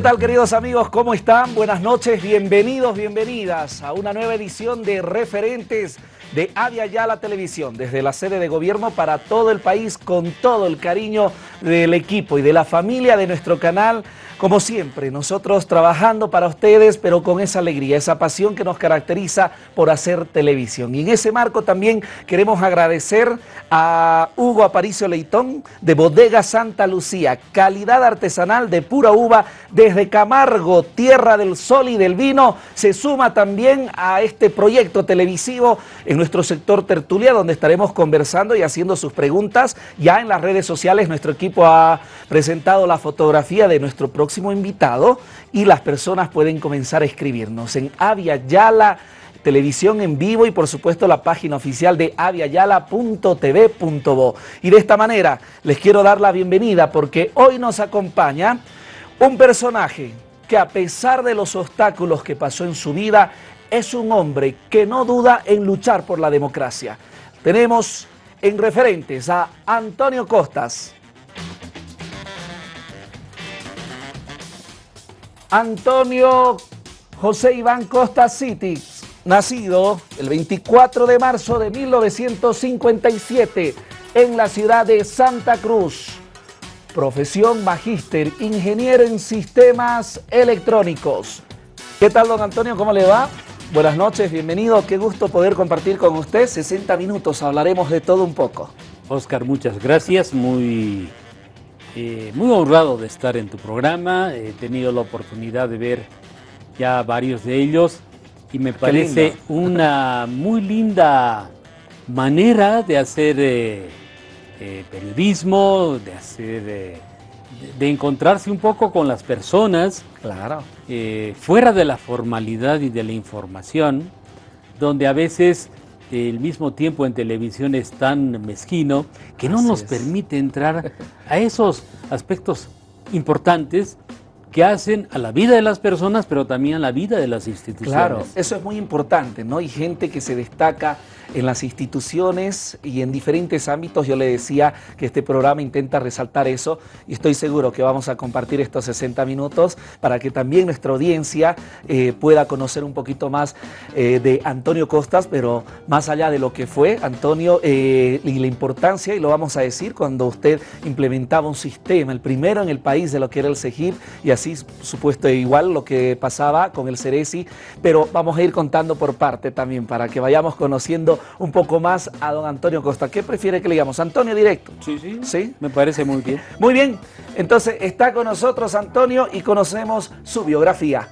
¿Qué tal queridos amigos? ¿Cómo están? Buenas noches, bienvenidos, bienvenidas a una nueva edición de Referentes de Avia Yala Televisión, desde la sede de gobierno para todo el país, con todo el cariño del equipo y de la familia de nuestro canal como siempre, nosotros trabajando para ustedes, pero con esa alegría, esa pasión que nos caracteriza por hacer televisión. Y en ese marco también queremos agradecer a Hugo Aparicio Leitón de Bodega Santa Lucía, calidad artesanal de pura uva desde Camargo, tierra del sol y del vino. Se suma también a este proyecto televisivo en nuestro sector tertulia, donde estaremos conversando y haciendo sus preguntas. Ya en las redes sociales nuestro equipo ha presentado la fotografía de nuestro próximo invitado y las personas pueden comenzar a escribirnos en Avia Yala televisión en vivo y por supuesto la página oficial de aviayala.tv.bo. Y de esta manera les quiero dar la bienvenida porque hoy nos acompaña un personaje que a pesar de los obstáculos que pasó en su vida, es un hombre que no duda en luchar por la democracia. Tenemos en referentes a Antonio Costas, Antonio José Iván Costa City, nacido el 24 de marzo de 1957 en la ciudad de Santa Cruz. Profesión magíster, ingeniero en sistemas electrónicos. ¿Qué tal, don Antonio? ¿Cómo le va? Buenas noches, bienvenido. Qué gusto poder compartir con usted. 60 minutos, hablaremos de todo un poco. Oscar, muchas gracias. Muy eh, muy honrado de estar en tu programa, he tenido la oportunidad de ver ya varios de ellos y me parece una muy linda manera de hacer eh, eh, periodismo, de hacer, de, encontrarse un poco con las personas, claro. fuera de la formalidad y de la información, donde a veces el mismo tiempo en televisión es tan mezquino que no nos permite entrar a esos aspectos importantes que hacen a la vida de las personas, pero también a la vida de las instituciones. Claro, eso es muy importante, ¿no? Hay gente que se destaca en las instituciones y en diferentes ámbitos. Yo le decía que este programa intenta resaltar eso y estoy seguro que vamos a compartir estos 60 minutos para que también nuestra audiencia eh, pueda conocer un poquito más eh, de Antonio Costas, pero más allá de lo que fue Antonio eh, y la importancia, y lo vamos a decir, cuando usted implementaba un sistema, el primero en el país de lo que era el CEGIP y así supuesto igual lo que pasaba con el Ceresi, pero vamos a ir contando por parte también para que vayamos conociendo un poco más a don Antonio Costa. ¿Qué prefiere que le digamos? Antonio directo. Sí, sí. ¿Sí? Me parece muy bien. Muy bien. Entonces está con nosotros Antonio y conocemos su biografía.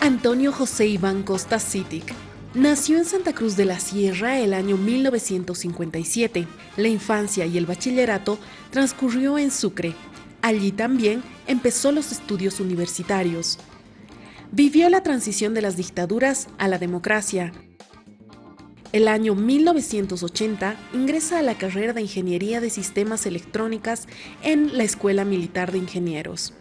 Antonio José Iván Costa Citic Nació en Santa Cruz de la Sierra el año 1957. La infancia y el bachillerato transcurrió en Sucre. Allí también empezó los estudios universitarios. Vivió la transición de las dictaduras a la democracia. El año 1980 ingresa a la carrera de Ingeniería de Sistemas Electrónicas en la Escuela Militar de Ingenieros.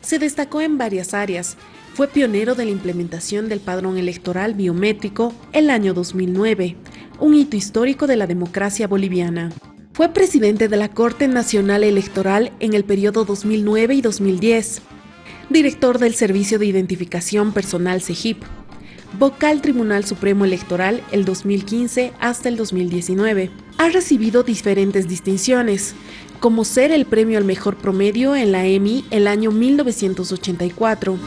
Se destacó en varias áreas. Fue pionero de la implementación del padrón electoral biométrico el año 2009, un hito histórico de la democracia boliviana. Fue presidente de la Corte Nacional Electoral en el periodo 2009 y 2010 director del Servicio de Identificación Personal CEGIP, vocal Tribunal Supremo Electoral el 2015 hasta el 2019. Ha recibido diferentes distinciones, como ser el premio al mejor promedio en la EMI el año 1984.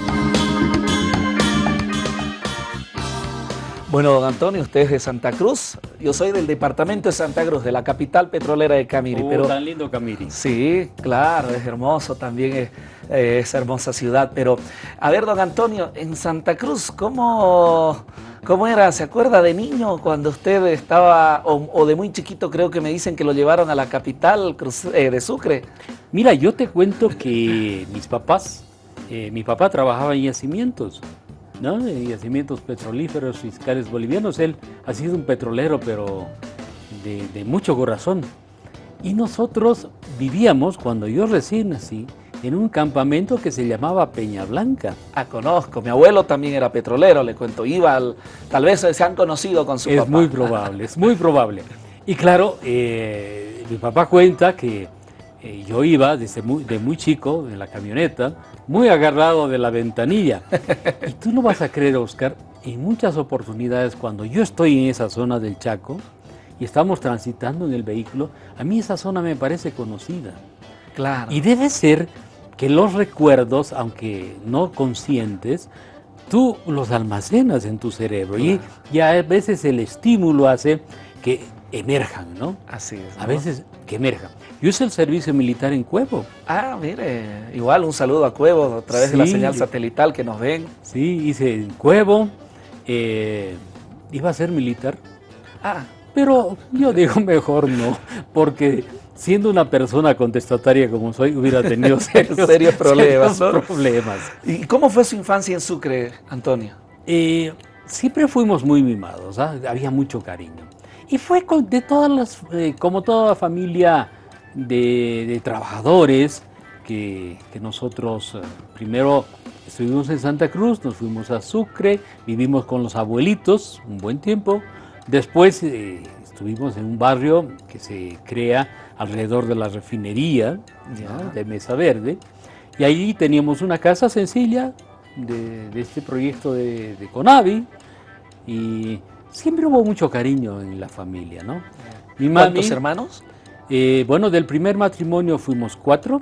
Bueno, don Antonio, usted es de Santa Cruz. Yo soy del departamento de Santa Cruz, de la capital petrolera de Camiri. Oh, pero, tan lindo Camiri. Sí, claro, es hermoso también es, eh, esa hermosa ciudad. Pero, a ver, don Antonio, en Santa Cruz, ¿cómo, cómo era? ¿Se acuerda de niño cuando usted estaba, o, de muy chiquito creo que me dicen que lo llevaron a la capital eh, de Sucre? Mira, yo te cuento que mis papás, eh, mi papá trabajaba en yacimientos. ¿No? de yacimientos petrolíferos fiscales bolivianos. Él ha sido un petrolero, pero de, mucho corazón. Y nosotros vivíamos, cuando yo recién nací, en un campamento que se llamaba Peña Blanca. Ah, conozco. Mi abuelo también era petrolero, le cuento. Iba al, tal vez se han conocido con su es papá. Es muy probable, es muy probable. Y claro, eh, mi papá cuenta que eh, yo iba desde muy, de muy chico en la camioneta, muy agarrado de la ventanilla. y tú no vas a creer, Oscar, en muchas oportunidades cuando yo estoy en esa zona del Chaco y estamos transitando en el vehículo, a mí esa zona me parece conocida. Claro. Y debe ser que los recuerdos, aunque no conscientes, tú los almacenas en tu cerebro y, a veces el estímulo hace que emerjan, ¿no? Así es. A veces que emerjan. Yo hice el servicio militar en Cuevo. Ah, mire, igual un saludo a Cuevo a través de la señal satelital que nos ven. Sí, hice en Cuevo, eh, iba a ser militar. Ah. Pero yo digo mejor no, porque siendo una persona contestataria como soy, hubiera tenido serios, problemas. problemas. ¿Y cómo fue su infancia en Sucre, Antonio? Eh, siempre fuimos muy mimados, ¿ah? había mucho cariño. Y fue de todas las, eh, como toda familia de, trabajadores que, nosotros eh, primero estuvimos en Santa Cruz, nos fuimos a Sucre, vivimos con los abuelitos un buen tiempo, después eh, estuvimos en un barrio que se crea alrededor de la refinería de Mesa Verde, y allí teníamos una casa sencilla de, este proyecto de, de, Conavi, y siempre hubo mucho cariño en la familia, ¿no? Mi ¿Cuántos hermanos? Eh, bueno, del primer matrimonio fuimos cuatro.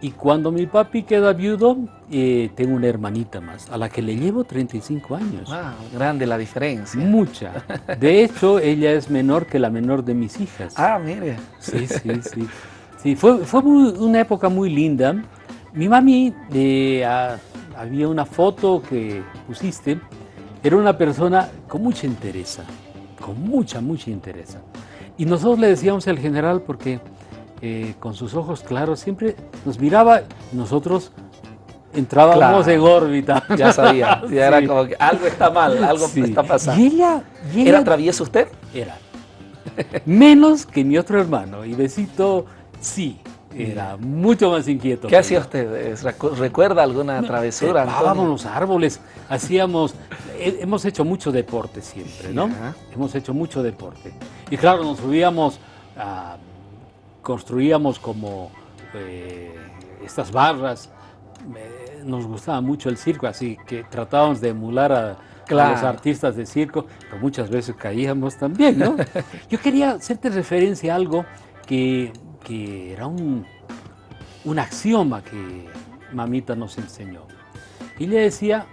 Y cuando mi papi queda viudo, eh, tengo una hermanita más, a la que le llevo 35 años. Ah, grande la diferencia. Mucha. De hecho, ella es menor que la menor de mis hijas. Ah, mire. Sí, sí, sí. Sí, fue, fue una época muy linda. Mi mami, eh, había una foto que pusiste, era una persona con mucha interés, con mucha, mucha interés. Y nosotros le decíamos al general porque eh, con sus ojos claros siempre nos miraba nosotros entrábamos en órbita. Ya sabía, ya era como que algo está mal, algo está pasando. Y ella, ¿Era travieso usted? Era. Menos que mi otro hermano. Y Besito, sí, era mucho más inquieto. ¿Qué hacía usted? ¿Recuerda alguna travesura? Trepábamos los árboles, hacíamos, hemos hecho mucho deporte siempre, ¿no? Hemos hecho mucho deporte. Y claro, nos subíamos, construíamos como eh, estas barras, nos gustaba mucho el circo, así que tratábamos de emular a, los artistas de circo, pero muchas veces caíamos también, ¿no? Yo quería hacerte referencia a algo que que era un, un axioma que mamita nos enseñó. Y le decía,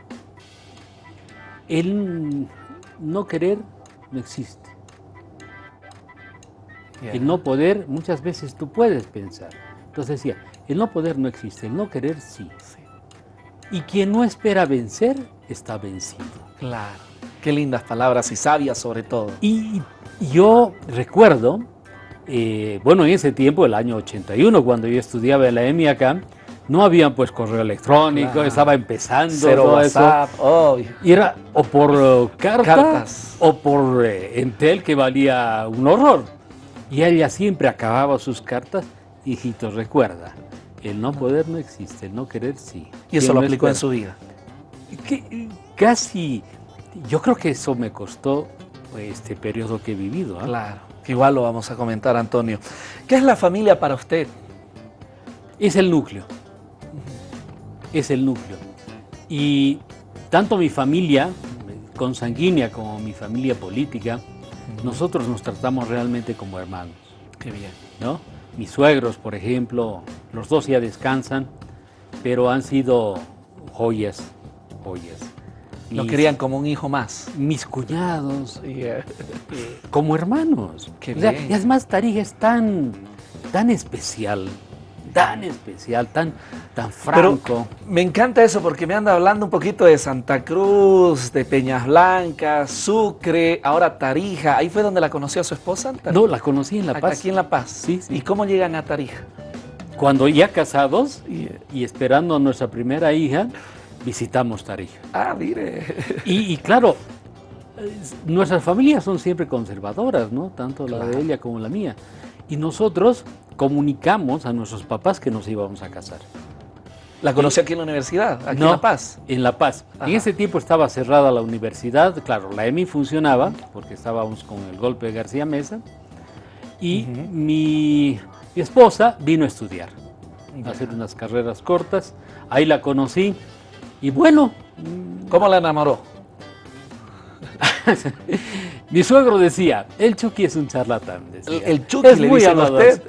el no querer no existe. El no poder, muchas veces tú puedes pensar. Entonces decía, el no poder no existe, el no querer sí. Y quien no espera vencer, está vencido. Claro. Qué lindas palabras y sabias sobre todo. Y yo recuerdo eh, bueno, en ese tiempo, el año 81, cuando yo estudiaba en la EMI acá, no había pues correo electrónico, estaba empezando todo WhatsApp, eso. Y era o por uh, cartas o por eh, Entel que valía un horror. Y ella siempre acababa sus cartas, hijito, recuerda, el no poder no existe, el no querer sí. ¿Y eso lo aplicó en su vida? casi, yo creo que eso me costó este periodo que he vivido. ¿ah? Claro igual lo vamos a comentar, Antonio. ¿Qué es la familia para usted? Es el núcleo. Es el núcleo. Y tanto mi familia consanguínea como mi familia política, nosotros nos tratamos realmente como hermanos. Qué bien. ¿No? Mis suegros, por ejemplo, los dos ya descansan, pero han sido joyas, joyas. Lo querían como un hijo más. Mis cuñados, eh, como hermanos. y además Tarija es tan, tan especial, tan especial, tan, tan franco. me encanta eso porque me anda hablando un poquito de Santa Cruz, de Peñas Blancas, Sucre, ahora Tarija. ¿Ahí fue donde la conoció a su esposa? No, la conocí en La Paz. Aquí en La Paz. Sí, ¿Y cómo llegan a Tarija? Cuando ya casados y esperando a nuestra primera hija, visitamos Tarija. Ah, mire. Y, claro, nuestras familias son siempre conservadoras, ¿no? Tanto la de ella como la mía. Y nosotros comunicamos a nuestros papás que nos íbamos a casar. ¿La conocí aquí en la universidad, aquí en La Paz? en La Paz. En ese tiempo estaba cerrada la universidad, claro, la EMI funcionaba, porque estábamos con el golpe de García Mesa, Y mi, esposa vino a estudiar, a hacer unas carreras cortas. Ahí la conocí y bueno... ¿Cómo la enamoró? Mi suegro decía, el Chucky es un charlatán. El, Chucky es muy usted.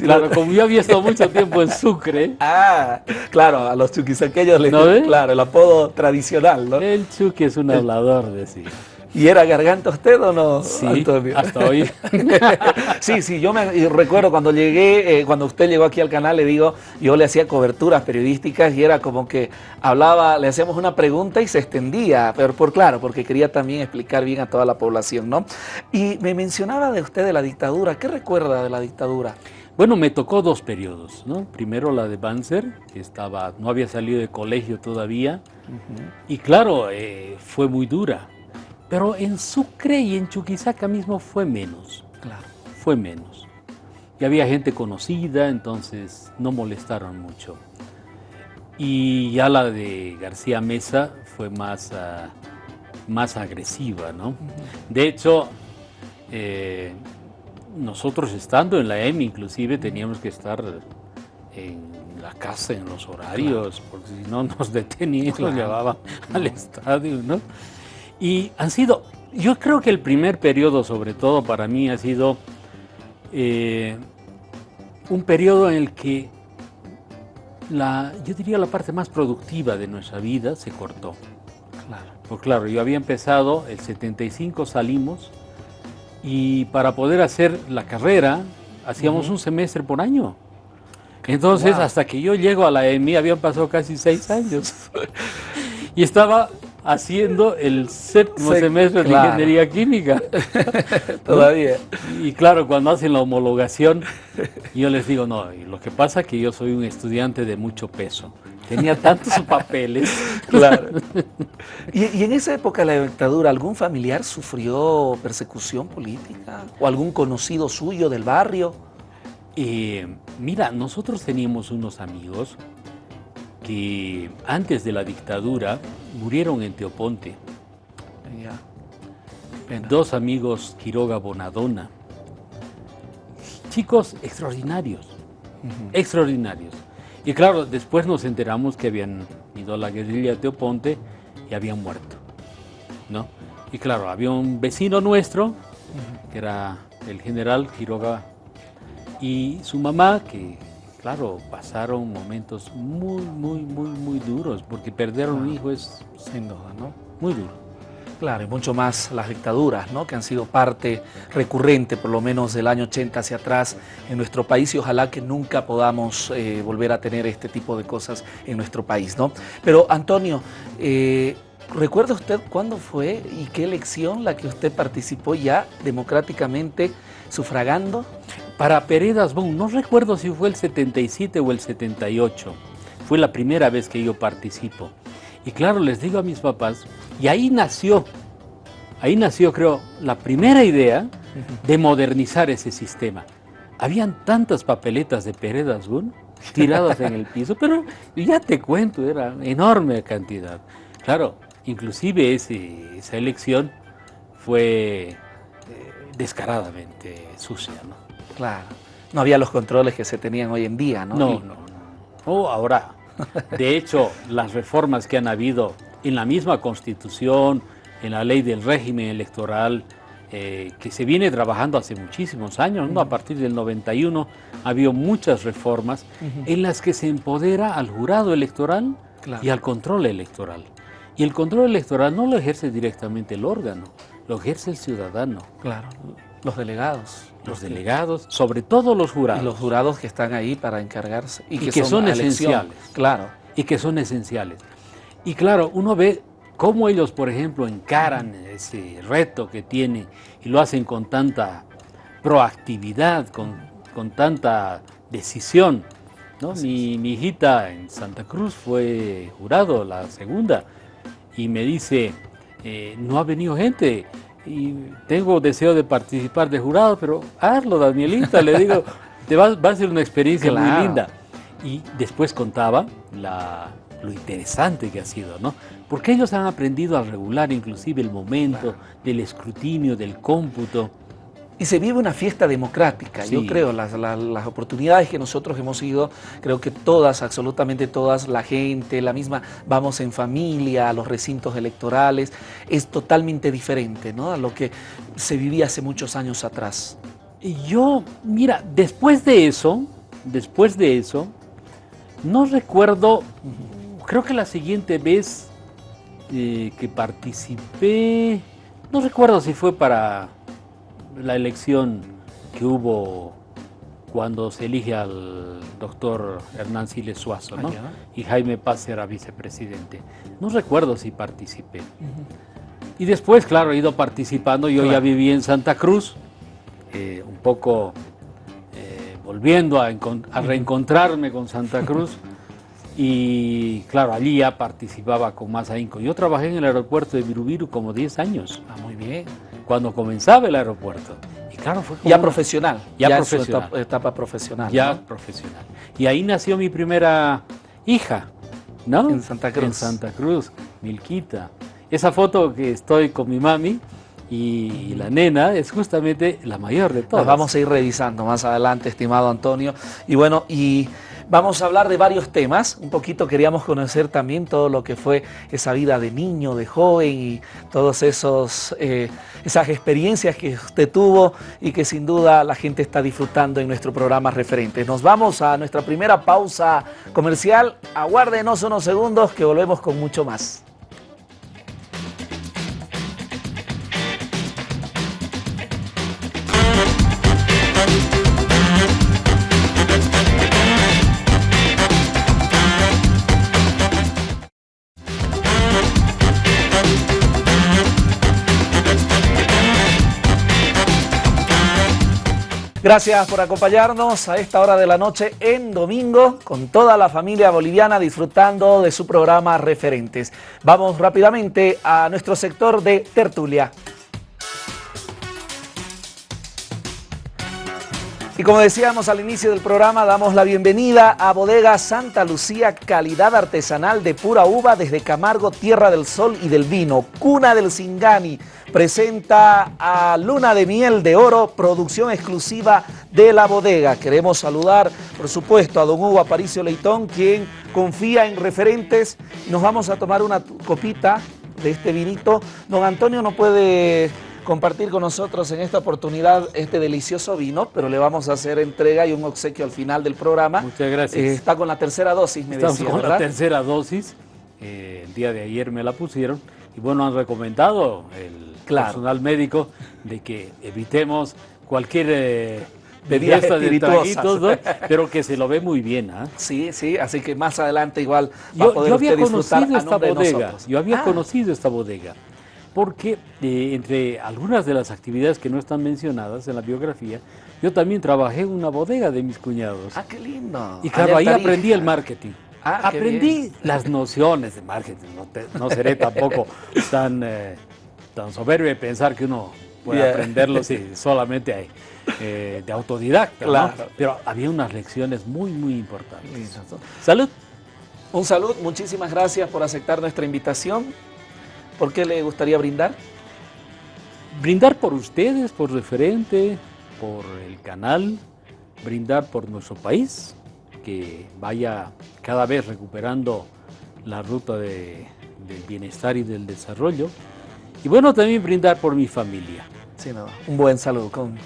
claro, como yo había estado mucho tiempo en Sucre. Ah, claro, a los chuquisaqueños les ¿No claro, el apodo tradicional, ¿no? El Chucky es un hablador, decía. ¿Y era garganta usted o no, sí, hasta hoy. sí, sí, yo me recuerdo cuando llegué, eh, cuando usted llegó aquí al canal, le digo, yo le hacía coberturas periodísticas y era como que hablaba, le hacíamos una pregunta y se extendía, pero por claro, porque quería también explicar bien a toda la población, ¿no? Y me mencionaba de usted de la dictadura, ¿qué recuerda de la dictadura? Bueno, me tocó dos periodos, ¿no? Primero la de Banzer, que estaba, no había salido de colegio todavía, y claro, eh, fue muy dura pero en Sucre y en Chuquisaca mismo fue menos. Claro. Fue menos. Y había gente conocida, entonces no molestaron mucho. Y ya la de García Mesa fue más, ah, más agresiva, ¿no? De hecho, eh, nosotros estando en la EMI inclusive teníamos que estar en la casa en los horarios, porque si no nos detenían y nos llevaban al estadio, ¿no? Y han sido, yo creo que el primer periodo sobre todo para mí ha sido eh, un periodo en el que la, yo diría la parte más productiva de nuestra vida se cortó. Claro. Pues claro, yo había empezado, el 75 salimos y para poder hacer la carrera hacíamos un semestre por año. Entonces, hasta que yo llego a la EMI habían pasado casi seis años. y estaba haciendo el séptimo semestre de ingeniería química. Todavía. Y claro, cuando hacen la homologación, yo les digo, no, lo que pasa es que yo soy un estudiante de mucho peso. Tenía tantos papeles. Claro. ¿Y, en esa época de la dictadura, algún familiar sufrió persecución política? ¿O algún conocido suyo del barrio? Eh, mira, nosotros teníamos unos amigos que antes de la dictadura murieron en Teoponte. Dos amigos Quiroga Bonadona. Chicos extraordinarios, extraordinarios. Y claro, después nos enteramos que habían ido a la guerrilla de Teoponte y habían muerto. ¿no? Y claro, había un vecino nuestro, que era el general Quiroga, y su mamá, que claro, pasaron momentos muy, muy, muy, muy duros, porque perder un hijo es, sin duda, ¿no? Muy duro. Claro, y mucho más las dictaduras, ¿no? que han sido parte recurrente, por lo menos del año 80 hacia atrás, en nuestro país y ojalá que nunca podamos eh, volver a tener este tipo de cosas en nuestro país. ¿no? Pero Antonio, eh, ¿recuerda usted cuándo fue y qué elección la que usted participó ya democráticamente sufragando? Para Peredas Bon, no recuerdo si fue el 77 o el 78, fue la primera vez que yo participo. Y claro, les digo a mis papás, y ahí nació, ahí nació creo la primera idea de modernizar ese sistema. Habían tantas papeletas de Peredas Bon tiradas en el piso, pero ya te cuento, era enorme cantidad. Claro, inclusive esa elección fue eh, descaradamente sucia, ¿no? Claro. No había los controles que se tenían hoy en día, ¿no? No, no, no. ahora, de hecho, las reformas que han habido en la misma Constitución, en la ley del régimen electoral, eh, que se viene trabajando hace muchísimos años, ¿no? a partir del 91 ha habido muchas reformas en las que se empodera al jurado electoral y al control electoral. Y el control electoral no lo ejerce directamente el órgano, lo ejerce el ciudadano. Claro, los delegados los delegados, sobre todo los jurados. Y los jurados que están ahí para encargarse. Y, que, son, esenciales. Claro. Y que son esenciales. Y claro, uno ve cómo ellos, por ejemplo, encaran ese reto que tienen y lo hacen con tanta proactividad, con, con tanta decisión. ¿no? Mi, mi, hijita en Santa Cruz fue jurado, la segunda, y me dice, eh, no ha venido gente, y tengo deseo de participar de jurado, pero hazlo, Danielita, le digo, te va, a ser una experiencia muy linda. Y después contaba lo interesante que ha sido, ¿no? Porque ellos han aprendido a regular inclusive el momento del escrutinio, del cómputo. Y se vive una fiesta democrática. Yo creo, las, las, oportunidades que nosotros hemos ido, creo que todas, absolutamente todas, la gente, la misma, vamos en familia a los recintos electorales, es totalmente diferente ¿no? a lo que se vivía hace muchos años atrás. Yo, mira, después de eso, después de eso, no recuerdo, creo que la siguiente vez eh, que participé, no recuerdo si fue para la elección que hubo cuando se elige al doctor Hernán Siles Suazo, ¿no? Y Jaime Paz era vicepresidente. No recuerdo si participé. Y después, claro, he ido participando. Yo ya viví en Santa Cruz, eh, un poco eh, volviendo a, a, reencontrarme con Santa Cruz. Y claro, allí ya participaba con más ahínco. Yo trabajé en el aeropuerto de Virubiru como 10 años. Ah, muy bien cuando comenzaba el aeropuerto. Y claro, fue ya profesional. Ya, profesional. Etapa, profesional. Ya profesional. Y ahí nació mi primera hija, ¿no? En Santa Cruz. En Santa Cruz, Milquita. Esa foto que estoy con mi mami y la nena es justamente la mayor de todas. vamos a ir revisando más adelante, estimado Antonio. Y bueno, y Vamos a hablar de varios temas, un poquito queríamos conocer también todo lo que fue esa vida de niño, de joven y todas eh, esas experiencias que usted tuvo y que sin duda la gente está disfrutando en nuestro programa referente. Nos vamos a nuestra primera pausa comercial, aguárdenos unos segundos que volvemos con mucho más. Gracias por acompañarnos a esta hora de la noche en domingo con toda la familia boliviana disfrutando de su programa Referentes. Vamos rápidamente a nuestro sector de tertulia. Y como decíamos al inicio del programa, damos la bienvenida a Bodega Santa Lucía, calidad artesanal de pura uva desde Camargo, Tierra del Sol y del Vino, cuna del Singani. Presenta a Luna de Miel de Oro, producción exclusiva de la bodega. Queremos saludar, por supuesto, a don Hugo Aparicio Leitón, quien confía en referentes. Nos vamos a tomar una copita de este vinito. Don Antonio no puede compartir con nosotros en esta oportunidad este delicioso vino, pero le vamos a hacer entrega y un obsequio al final del programa. Muchas gracias. Eh, está con la tercera dosis, me Estamos decía, con la tercera dosis. Eh, el día de ayer me la pusieron y bueno, han recomendado el personal médico de que evitemos cualquier... Eh, bebidas de pero que se lo ve muy bien. ¿ah? Sí, sí, así que más adelante igual va yo, a poder yo había conocido esta bodega, Yo había ah. conocido esta bodega porque eh, entre algunas de las actividades que no están mencionadas en la biografía, yo también trabajé en una bodega de mis cuñados. Ah, qué lindo. Y claro, ahí aprendí el marketing. Ah, aprendí las nociones de marketing. No, seré tampoco tan, eh, tan soberbio de pensar que uno puede aprenderlo si solamente hay, eh, de autodidacta. Claro. Pero había unas lecciones muy, muy importantes. Salud. Un salud, muchísimas gracias por aceptar nuestra invitación. ¿Por qué le gustaría brindar? Brindar por ustedes, por referente, por el canal, brindar por nuestro país, que vaya cada vez recuperando la ruta del bienestar y del desarrollo. Y bueno, también brindar por mi familia. Sí, no, un buen saludo con,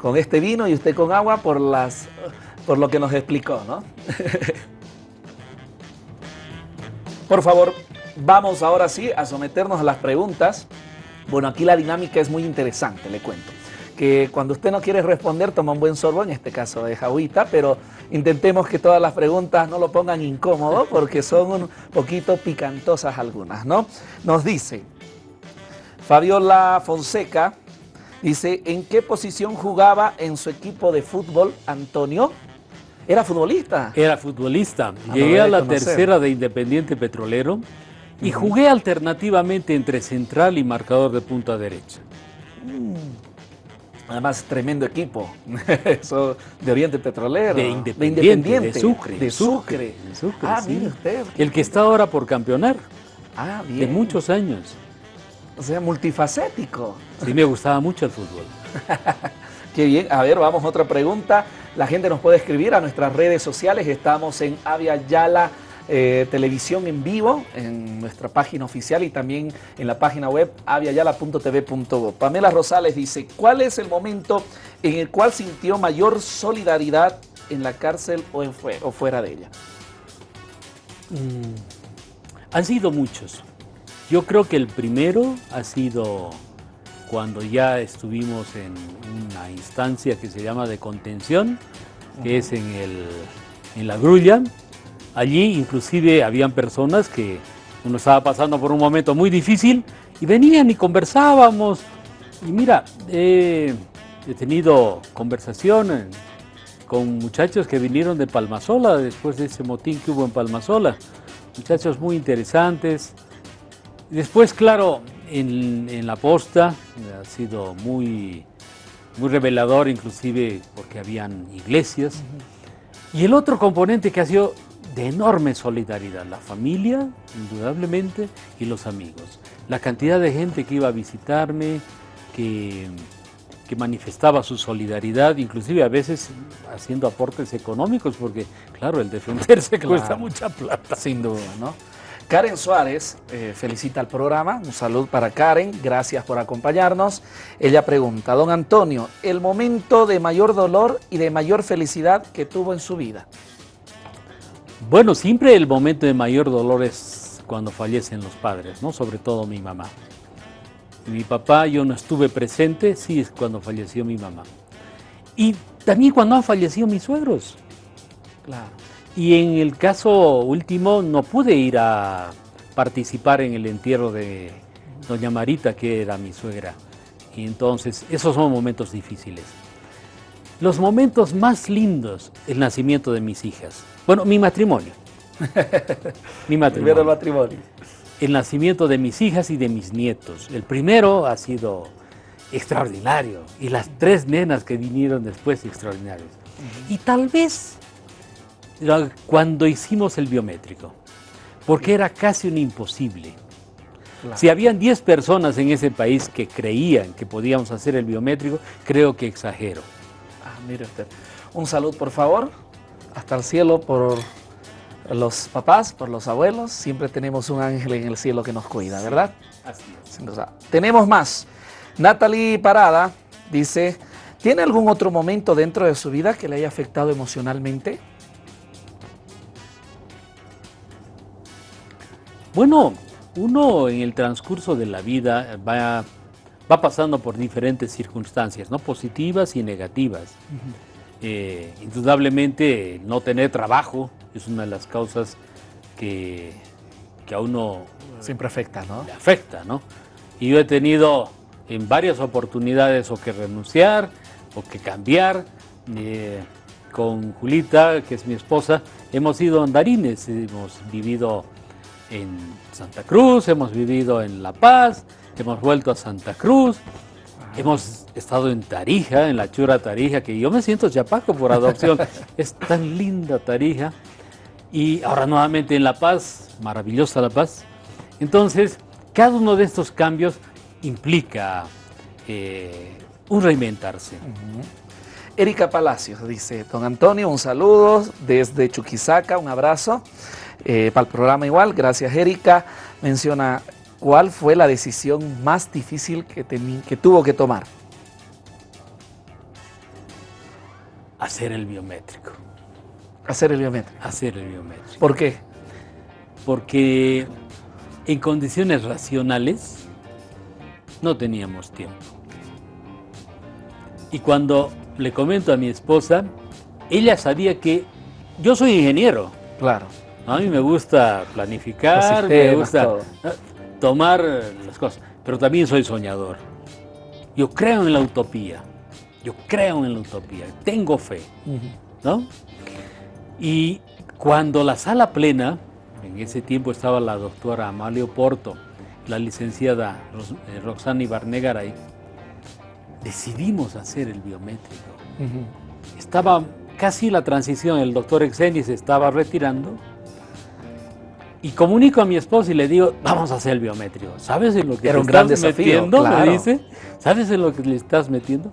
con este vino y usted con agua por, las, por lo que nos explicó, ¿no? por favor, Vamos ahora sí a someternos a las preguntas. Bueno, aquí la dinámica es muy interesante, le cuento. Que cuando usted no quiere responder, toma un buen sorbo, en este caso de jauita, pero intentemos que todas las preguntas no lo pongan incómodo porque son un poquito picantosas algunas, ¿no? Nos dice, Fabiola Fonseca, dice, ¿en qué posición jugaba en su equipo de fútbol Antonio? ¿Era futbolista? Era futbolista. Ah, Llegué a la tercera de Independiente Petrolero y jugué alternativamente entre central y marcador de punta derecha. Mm. Además, tremendo equipo. Eso de Oriente Petrolero. De Independiente. De, Sucre. De Sucre. ah, mire usted. El que está ahora por campeonar. Ah, bien. De muchos años. O sea, multifacético. Sí, me gustaba mucho el fútbol. Qué bien. A ver, vamos a otra pregunta. La gente nos puede escribir a nuestras redes sociales. Estamos en Avia Yala eh, Televisión en vivo, en nuestra página oficial y también en la página web aviayala.tv.go. Pamela Rosales dice, ¿cuál es el momento en el cual sintió mayor solidaridad en la cárcel o, en o fuera de ella? Mm, han sido muchos. Yo creo que el primero ha sido cuando ya estuvimos en una instancia que se llama de contención, que es en, el, en la grulla. Allí inclusive habían personas que uno estaba pasando por un momento muy difícil y venían y conversábamos. Y mira, he tenido conversación con muchachos que vinieron de Palmasola después de ese motín que hubo en Palmasola. Muchachos muy interesantes. Después, claro, en, la posta ha sido muy, muy revelador, inclusive porque habían iglesias. Y el otro componente que ha sido de enorme solidaridad, la familia, indudablemente, y los amigos. La cantidad de gente que iba a visitarme, que, que manifestaba su solidaridad, inclusive a veces haciendo aportes económicos, porque claro, el defenderse cuesta mucha plata. Sin duda, ¿no? Karen Suárez eh, felicita al programa, un saludo para Karen, gracias por acompañarnos. Ella pregunta, don Antonio, el momento de mayor dolor y de mayor felicidad que tuvo en su vida. Bueno, siempre el momento de mayor dolor es cuando fallecen los padres, ¿no? Sobre todo mi mamá. Mi papá, yo no estuve presente, sí es cuando falleció mi mamá. Y también cuando han fallecido mis suegros. Claro. Y en el caso último no pude ir a participar en el entierro de doña Marita, que era mi suegra. Y entonces, esos son momentos difíciles. Los momentos más lindos, el nacimiento de mis hijas. Bueno, mi matrimonio. mi matrimonio. Primero el matrimonio. El nacimiento de mis hijas y de mis nietos. El primero ha sido extraordinario. Y las tres nenas que vinieron después, extraordinarios. Y tal vez cuando hicimos el biométrico, porque era casi un imposible. Si habían 10 personas en ese país que creían que podíamos hacer el biométrico, creo que exagero. Ah, mire usted. Un saludo, por favor, hasta el cielo por los papás, por los abuelos. Siempre tenemos un ángel en el cielo que nos cuida, ¿verdad? Así es. Tenemos más. Natalie Parada dice, ¿tiene algún otro momento dentro de su vida que le haya afectado emocionalmente? Bueno, uno en el transcurso de la vida va, va pasando por diferentes circunstancias, ¿no? positivas y negativas. Eh, indudablemente no tener trabajo es una de las causas que, que a uno siempre afecta, ¿no? Le afecta, ¿no? Y yo he tenido en varias oportunidades o que renunciar o que cambiar. Eh, con Julita, que es mi esposa, hemos ido andarines, hemos vivido en Santa Cruz, hemos vivido en La Paz, hemos vuelto a Santa Cruz, hemos estado en Tarija, en la chura Tarija, que yo me siento chapaco por adopción, es tan linda Tarija, y ahora nuevamente en La Paz, maravillosa La Paz. Entonces, cada uno de estos cambios implica eh, un reinventarse. Erika Palacios dice, don Antonio, un saludo desde Chuquisaca, un abrazo. Eh, para el programa igual, gracias Erika, menciona cuál fue la decisión más difícil que, que tuvo que tomar. Hacer el biométrico. Hacer el biométrico. Hacer el biométrico. ¿Por qué? Porque en condiciones racionales no teníamos tiempo. Y cuando le comento a mi esposa, ella sabía que yo soy ingeniero. Claro. A mí me gusta planificar, me gusta tomar las cosas, pero también soy soñador. Yo creo en la utopía, yo creo en la utopía, tengo fe, ¿no? Y cuando la sala plena, en ese tiempo estaba la doctora Amalio Porto, la licenciada eh, Roxana Ibarnegaray, decidimos hacer el biométrico. Estaba casi la transición, el doctor Exenis estaba retirando Y comunico a mi esposa y le digo, vamos a hacer el biométrico. ¿Sabes en lo que Era te un gran estás desafío, metiendo? claro. Me dice. ¿Sabes en lo que le estás metiendo?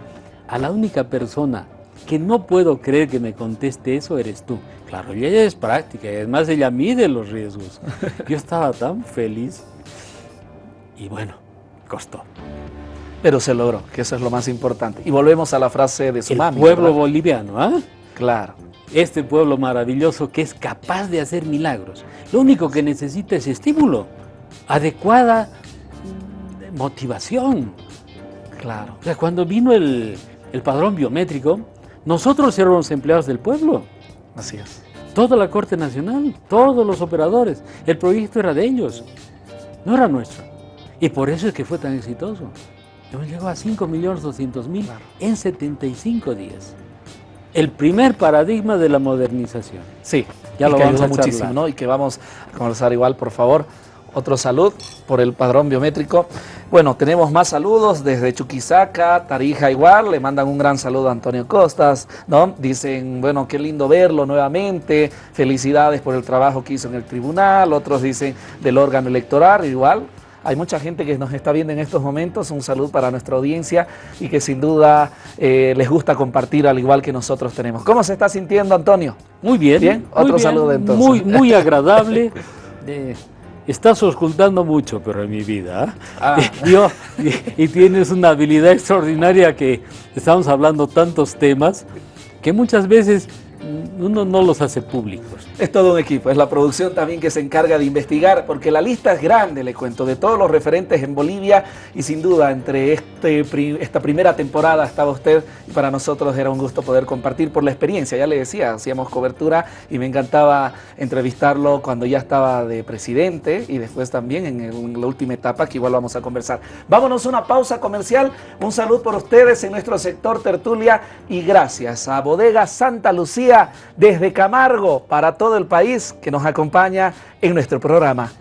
A la única persona que no puedo creer que me conteste eso eres tú. Claro, y ella es práctica, y además ella mide los riesgos. Yo estaba tan feliz y bueno, costó. Pero se logró, que eso es lo más importante. Y volvemos a la frase de su El mami. pueblo ¿verdad? boliviano, ¿ah? Claro. Este pueblo maravilloso que es capaz de hacer milagros. Lo único que necesita es estímulo, adecuada motivación. Claro. O sea, cuando vino el, el padrón biométrico, nosotros éramos empleados del pueblo, Así es. toda la Corte Nacional, todos los operadores. El proyecto era de ellos, no era nuestro. Y por eso es que fue tan exitoso. Llegado a 5.200.000 Claro. en 75 días. El primer paradigma de la modernización. Sí, Ya lo que vamos a muchísimo, charlar. ¿no? Y que vamos a conversar igual, por favor. Otro salud por el padrón biométrico. Bueno, tenemos más saludos desde Chuquisaca, Tarija igual, le mandan un gran saludo a Antonio Costas, ¿no? Dicen, bueno, qué lindo verlo nuevamente, felicidades por el trabajo que hizo en el tribunal, otros dicen del órgano electoral, igual. Hay mucha gente que nos está viendo en estos momentos, un saludo para nuestra audiencia y que sin duda eh, les gusta compartir al igual que nosotros tenemos. ¿Cómo se está sintiendo Antonio? Muy bien. Bien, muy otro bien, saludo entonces. Muy, muy agradable. Eh, estás ocultando mucho, pero en mi vida. ¿ah? Ah. Yo, y, y tienes una habilidad extraordinaria que estamos hablando tantos temas que muchas veces uno no los hace públicos. Es todo un equipo, es la producción también que se encarga de investigar, porque la lista es grande, le cuento, de todos los referentes en Bolivia y sin duda entre este, esta primera temporada estaba usted y para nosotros era un gusto poder compartir por la experiencia, ya le decía, hacíamos cobertura y me encantaba entrevistarlo cuando ya estaba de presidente y después también en, en la última etapa que igual vamos a conversar. Vámonos a una pausa comercial, un saludo por ustedes en nuestro sector tertulia y gracias a Bodega Santa Lucía desde Camargo para todo el país que nos acompaña en nuestro programa.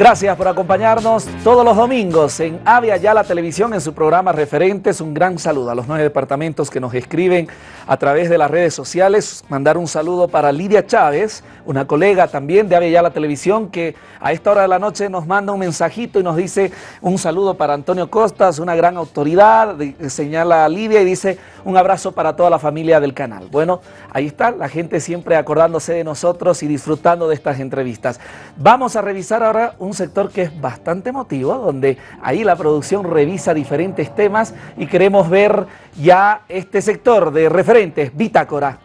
Gracias por acompañarnos todos los domingos en Avia la Televisión en su programa Referentes. Un gran saludo a los nueve departamentos que nos escriben a través de las redes sociales. Mandar un saludo para Lidia Chávez, una colega también de Avia la Televisión que a esta hora de la noche nos manda un mensajito y nos dice un saludo para Antonio Costas, una gran autoridad, señala a Lidia y dice un abrazo para toda la familia del canal. Bueno, ahí está, la gente siempre acordándose de nosotros y disfrutando de estas entrevistas. Vamos a revisar ahora un sector que es bastante emotivo, donde ahí la producción revisa diferentes temas y queremos ver ya este sector de referentes, Bitácora.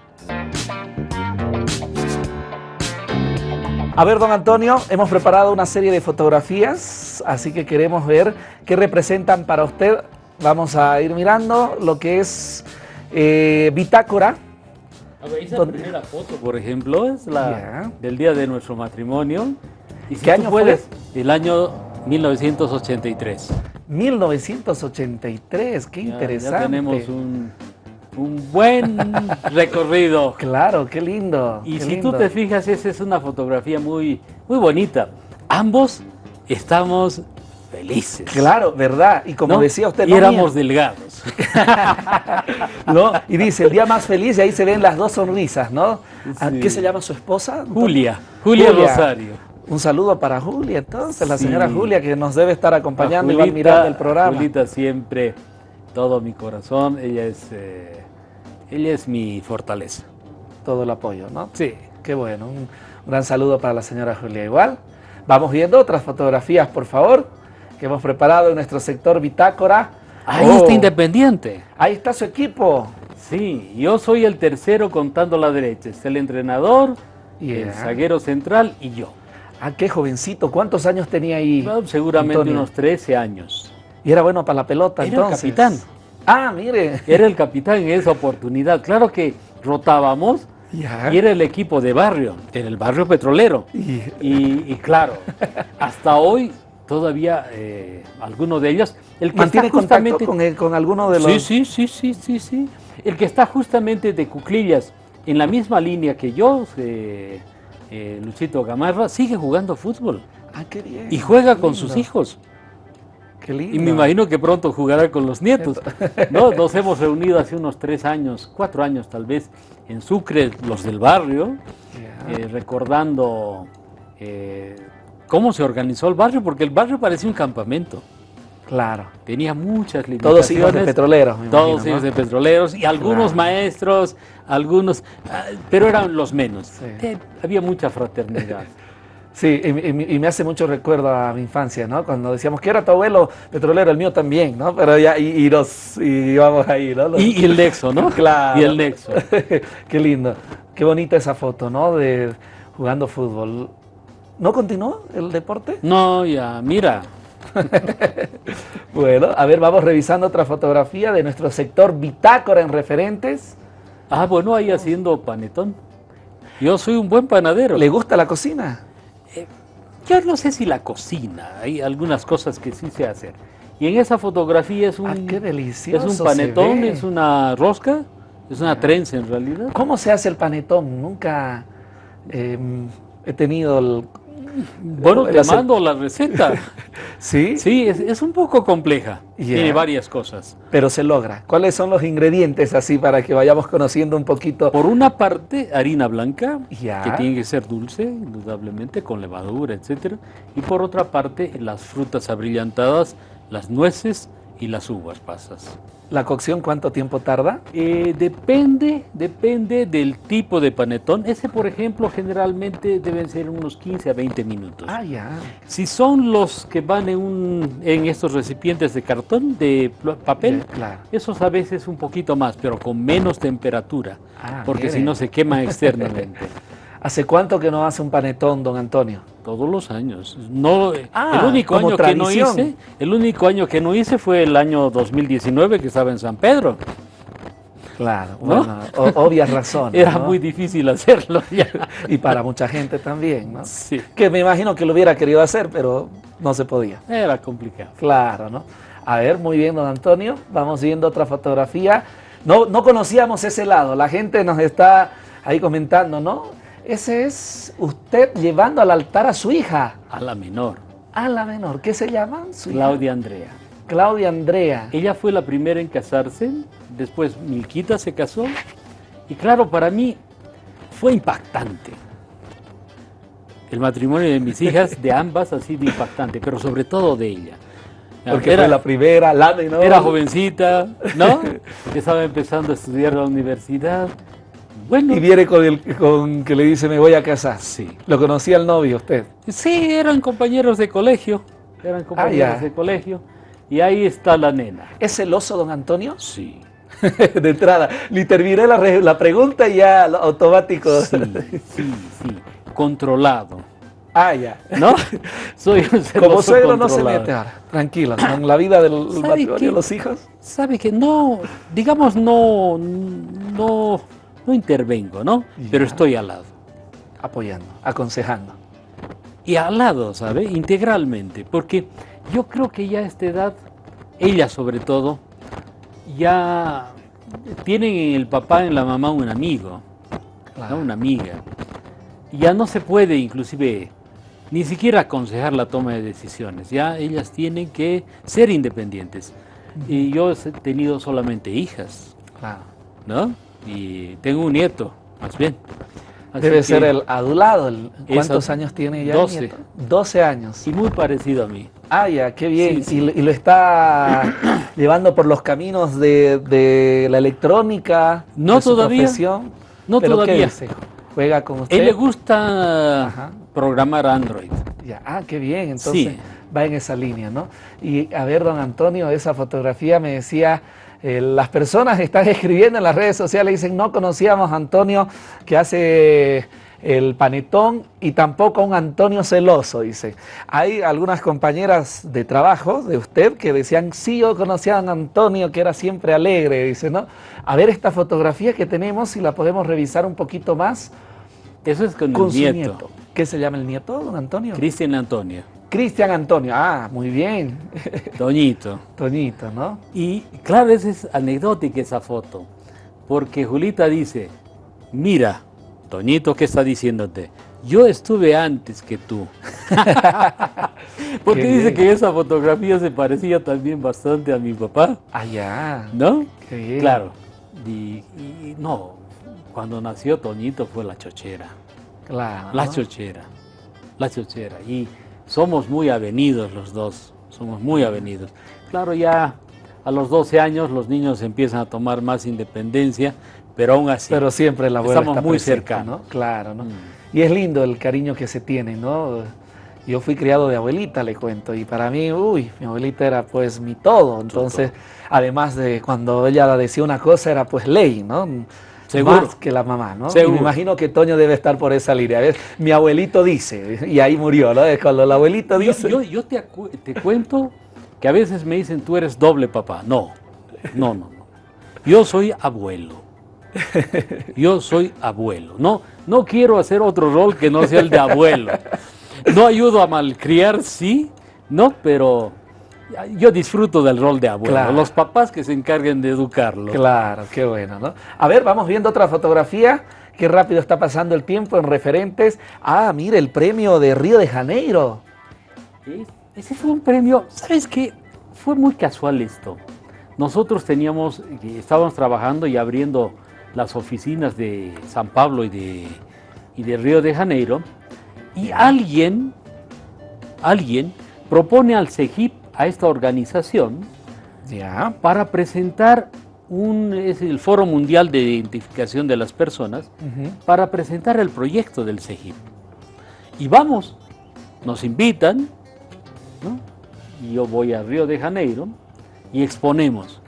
A ver, don Antonio, hemos preparado una serie de fotografías, así que queremos ver qué representan para usted. Vamos a ir mirando lo que es eh, Bitácora. A ver, esa primera foto, por ejemplo, es la del día de nuestro matrimonio. Y si ¿Qué año puedes, El año 1983. 1983, qué Ya- interesante. Ya tenemos un, un buen recorrido. Claro, qué lindo. Y qué si lindo. tú te fijas, esa es una fotografía muy, muy bonita. Ambos estamos felices. Claro, verdad. Y como ¿no? decía usted, y no éramos delgados. ¿no? Y dice, el día más feliz y ahí se ven las dos sonrisas, ¿no? ¿A Sí. ¿Qué se llama su esposa? Julia, Julia, Rosario. Un saludo para Julia, entonces, la señora Julia que nos debe estar acompañando y va mirando el programa. Julita siempre, todo mi corazón, ella es, eh, ella es mi fortaleza. Todo el apoyo, ¿no? Sí. Qué bueno. Un, gran saludo para la señora Julia igual. Vamos viendo otras fotografías, por favor, que hemos preparado en nuestro sector Bitácora. Ahí Oh, está Independiente. Ahí está su equipo. Sí, yo soy el tercero contando la derecha. Es el entrenador, el Yeah. zaguero central y yo. Ah, qué jovencito. ¿Cuántos años tenía ahí? Bueno, seguramente Antonio? unos 13 años. Y era bueno para la pelota Era el capitán. Ah, mire. Era el capitán en esa oportunidad. Claro que rotábamos Ya. y era el equipo de barrio, en el barrio petrolero. Y- Y, y claro, hasta hoy todavía eh, alguno de ellos, el que ¿Mantiene está contacto justamente... con, el- con alguno de los...? Sí, sí, sí, sí, sí, sí. el que está justamente de cuclillas, en la misma línea que yo, eh, eh, Luchito Gamarra, sigue jugando fútbol. Ah, qué bien. Y juega con sus hijos. Qué lindo. Y me imagino que pronto jugará con los nietos. ¿no? Nos hemos reunido hace unos tres años, cuatro años tal vez, en Sucre, los del barrio, eh, recordando cómo se organizó el barrio, porque el barrio parecía un campamento. Claro. Tenía muchas limitaciones. Todos hijos de petroleros. todos hijos de petroleros y algunos maestros, algunos, ah, pero eran los menos. había mucha fraternidad. Sí, y, me hace mucho recuerdo a mi infancia, ¿no? Cuando decíamos que era tu abuelo petrolero, el mío también, ¿no? Pero ya, y, nos íbamos ahí, ¿no? Y, el nexo, ¿no? Claro. Y el nexo. Qué lindo. Qué bonita esa foto, ¿no? De jugando fútbol. ¿No continuó el deporte? No, ya, mira, bueno, a ver, vamos revisando otra fotografía de nuestro sector bitácora en referentes. Ah, bueno, ahí haciendo panetón. Yo soy un buen panadero. ¿Le gusta la cocina? Eh, yo no sé si la cocina, hay algunas cosas que sí sé hacer. Y en esa fotografía es un, ah, qué delicioso es un panetón, es una rosca, es una trenza en realidad. ¿Cómo se hace el panetón? Nunca em, he tenido el bueno, te mando la receta. ¿Sí? Sí, es, un poco compleja. Tiene varias cosas. Pero se logra. ¿Cuáles son los ingredientes así para que vayamos conociendo un poquito? Por una parte, harina blanca, que tiene que ser dulce, indudablemente, con levadura, etcétera. Y por otra parte, las frutas abrillantadas, las nueces y las uvas pasas. ¿La cocción cuánto tiempo tarda? Eh, depende, depende del tipo de panetón. Ese, por ejemplo, generalmente deben ser unos 15 a 20 minutos. Ah, ya. Si son los que van en, un, en estos recipientes de cartón, de papel, claro. esos a veces un poquito más, pero con menos temperatura, ah, porque si no se quema externamente. ¿Hace cuánto que no hace un panetón, don Antonio? Todos los años. No, ah, el único año que no hice, el único año que no hice fue el año 2019 que estaba en San Pedro. Claro, bueno, obvias razones. Era muy difícil hacerlo ya. y para mucha gente también, ¿no? Sí. Que me imagino que lo hubiera querido hacer, pero no se podía. Era complicado. Claro, ¿no? A ver, muy bien, don Antonio. Vamos viendo otra fotografía. No, no conocíamos ese lado. La gente nos está ahí comentando, ¿no? Ese es usted llevando al altar a su hija. A la menor. A la menor. ¿Qué se llama? Claudia Andrea. Claudia Andrea. Ella fue la primera en casarse, después Milquita se casó. Y claro, para mí fue impactante. El matrimonio de mis hijas, de ambas, ha sido impactante, pero sobre todo de ella. Porque era la primera, la menor. Era jovencita, ¿no? Estaba empezando a estudiar la universidad. Y viene con, el, con que le dice me voy a casar. Sí. ¿Lo conocía el novio usted? Sí, eran compañeros de colegio. Eran ah, compañeros de colegio. Y ahí está la nena. ¿Es celoso, don Antonio? Sí. de entrada. Le terminé la, la pregunta y ya automático. Sí, sí, sí. Controlado. Ah, ya. ¿No? Soy un Como suegro no se mete ahora. Tranquilo. En la vida del matrimonio de los hijos. Sabe que no, digamos, no, no no intervengo, ¿no? Pero estoy al lado. Apoyando, aconsejando. Y al lado, ¿sabe? Integralmente, porque yo creo que ya a esta edad, ella sobre todo, ya tienen en el papá, en la mamá un amigo, una amiga. Ya no se puede inclusive ni siquiera aconsejar la toma de decisiones, ya ellas tienen que ser independientes. Y yo he tenido solamente hijas, ¿no? Y tengo un nieto, más bien. Debe ser el adulado. ¿Cuántos años tiene ella? 12. 12 años. Y muy parecido a mí. Ah, ya, qué bien. Y, lo está llevando por los caminos de, la electrónica. No todavía. No todavía. ¿Juega con usted? Él le gusta programar Android. Ya. Ah, qué bien. Entonces va en esa línea, ¿no? Y a ver, don Antonio, esa fotografía me decía eh, las personas están escribiendo en las redes sociales, dicen, no conocíamos a Antonio que hace el panetón y tampoco a un Antonio celoso, dice. Hay algunas compañeras de trabajo de usted que decían, sí, yo conocía a un Antonio que era siempre alegre, dice, ¿no? A ver esta fotografía que tenemos, si la podemos revisar un poquito más. Eso es con, el nieto. nieto. ¿Qué se llama el nieto, don Antonio? Cristian Antonio. Cristian Antonio, ah, muy bien. Toñito. Toñito, ¿no? Y claro, esa es anecdótica esa foto, porque Julita dice, mira, Toñito, ¿qué está diciéndote? Yo estuve antes que tú. porque dice que esa fotografía se parecía también bastante a mi papá. Ah, ya. ¿No? Claro. Y, no, cuando nació Toñito fue la chochera. Claro. La chochera. La chochera. Y somos muy avenidos los dos. Somos muy avenidos. Claro, ya a los 12 años los niños empiezan a tomar más independencia, pero aún así. Pero siempre la abuela Estamos muy cercanos. Claro, ¿no? Mm. Y es lindo el cariño que se tiene, ¿no? Yo fui criado de abuelita, le cuento, y para mí, uy, mi abuelita era pues mi todo. Entonces, además de cuando ella decía una cosa, era pues ley, ¿no? Seguro. Más que la mamá, ¿no? Y me imagino que Toño debe estar por esa línea. Mi abuelito dice, y ahí murió, ¿no? Cuando el abuelito dice... Yo, yo, te, te cuento que a veces me dicen, tú eres doble papá. No, no, no. no. Yo soy abuelo. Yo soy abuelo. No, no quiero hacer otro rol que no sea el de abuelo. No ayudo a malcriar, sí, no, pero yo disfruto del rol de abuelo. Los papás que se encarguen de educarlo. Claro, qué bueno, ¿no? A ver, vamos viendo otra fotografía. Qué rápido está pasando el tiempo en referentes. Ah, mire, el premio de Río de Janeiro. Ese fue un premio, ¿sabes qué? Fue muy casual esto. Nosotros teníamos, estábamos trabajando y abriendo las oficinas de San Pablo y de, y de Río de Janeiro, y alguien, alguien propone al CEGIP, a esta organización, para presentar un, es el Foro Mundial de Identificación de las Personas, para presentar el proyecto del CEGIP. Y vamos, nos invitan, y yo voy a Río de Janeiro y exponemos